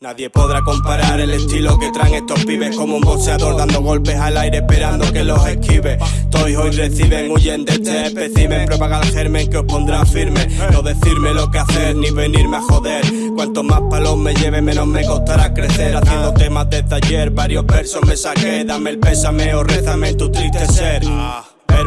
Nadie podrá comparar el estilo que traen estos pibes Como un boxeador dando golpes al aire esperando que los esquive. Todos hoy reciben, huyen de este espécimen. Propaga el germen que os pondrá firme. No decirme lo que hacer ni venirme a joder. Cuanto más palos me lleve menos me costará crecer. Haciendo temas de taller, varios versos me saqué. Dame el pésame o rézame tu triste ser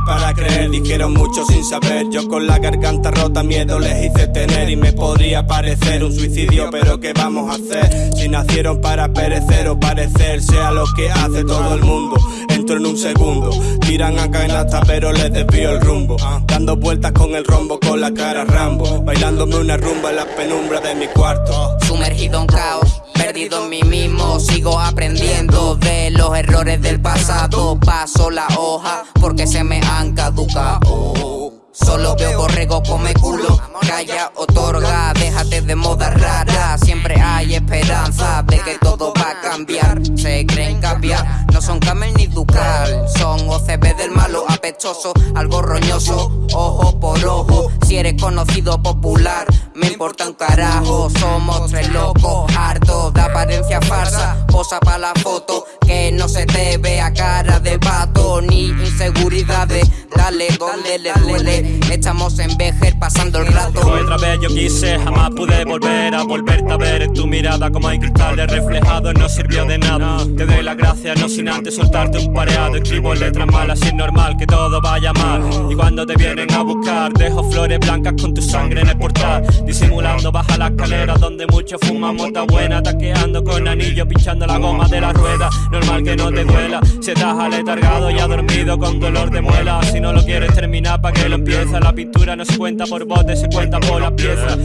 para creer, dijeron mucho sin saber. Yo con la garganta rota miedo les hice tener. Y me podría parecer un suicidio pero ¿qué vamos a hacer? Si nacieron para perecer o parecer Sea lo que hace todo el mundo Entro en un segundo. Tiran a canasta pero les desvío el rumbo. Dando vueltas con el rombo con la cara Rambo. Bailándome una rumba en la penumbra de mi cuarto. Sumergido en caos perdido en mí mismo Sigo aprendiendo de los errores del pasado Paso la hoja porque se me han caducado. Solo veo borrego come culo Calla, otorga, déjate de moda rara. Siempre hay esperanza de que todo va a cambiar Se creen cambiar, no son camel ni ducal Son OCB del malo apestoso, algo roñoso. Ojo por ojo, si eres conocido popular. Me importa un carajo, somos tres locos. Hartos de apariencia farsa Posa para la foto, que no se te vea cara de vato Ni inseguridades, dale, dale, dale, Estamos en Vejer pasando el rato. Otra vez yo quise, jamás pude volver a volverte ver tu mirada como hay cristales reflejados no sirvió de nada. Te doy las gracias, no sin antes soltarte un pareado. Escribo letras malas y es normal que todo vaya mal. Y cuando te vienen a buscar dejo flores blancas con tu sangre en el portal. Disimulando baja la escalera donde muchos fuman mota buena. Taqueando con anillo, pinchando la goma de la rueda. Normal que no te duela, si estás aletargado y dormido con dolor de muela. Si no lo quieres terminar pa' que lo empieces la pintura no se cuenta por botes, se cuenta por las piezas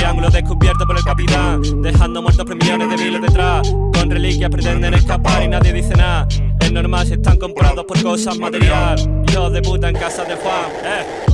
triángulo descubierto por el capitán Dejando muertos por millones de miles detrás. Con reliquias pretenden escapar y nadie dice nada. Es normal si están comprados por cosas material. Hijos de puta en casa de Juan, eh